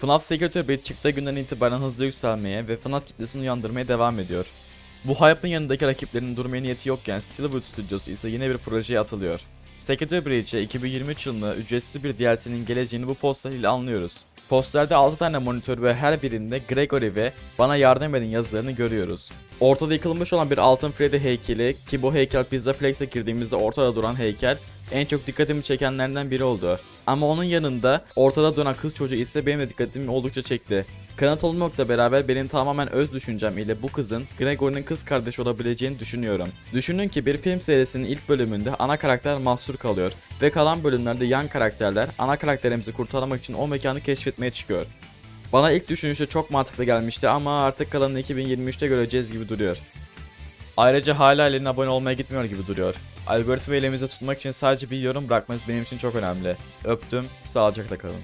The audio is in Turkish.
FNAF Breach çıktığı günden itibaren hızlı yükselmeye ve FNAF kitlesini uyandırmaya devam ediyor. Bu hype'ın yanındaki rakiplerinin durmaya niyeti yokken Steelwood Studios ise yine bir projeye atılıyor. Secretary Breach'e 2023 yılında ücretsiz bir DLC'nin geleceğini bu poster ile anlıyoruz. Posterde 6 tane monitör ve her birinde Gregory ve Bana Yardım Edin yazılarını görüyoruz. Ortada yıkılmış olan bir altın Freddy heykeli ki bu heykel Pizza Flex'e girdiğimizde ortada duran heykel en çok dikkatimi çekenlerden biri oldu. Ama onun yanında ortada duran kız çocuğu ise benim de dikkatimi oldukça çekti. Kanıt olmakla beraber benim tamamen öz düşüncem ile bu kızın Gregory'nin kız kardeşi olabileceğini düşünüyorum. Düşünün ki bir film serisinin ilk bölümünde ana karakter mahsur kalıyor ve kalan bölümlerde yan karakterler ana karakterimizi kurtarmak için o mekanı keşfetmeye çıkıyor. Bana ilk düşünüşte çok mantıklı gelmişti ama artık kalanını 2023'te göreceğiz gibi duruyor. Ayrıca hala eline abone olmaya gitmiyor gibi duruyor. Algoritmayı elimizde tutmak için sadece bir yorum bırakmanız benim için çok önemli. Öptüm, sağlıcakla kalın.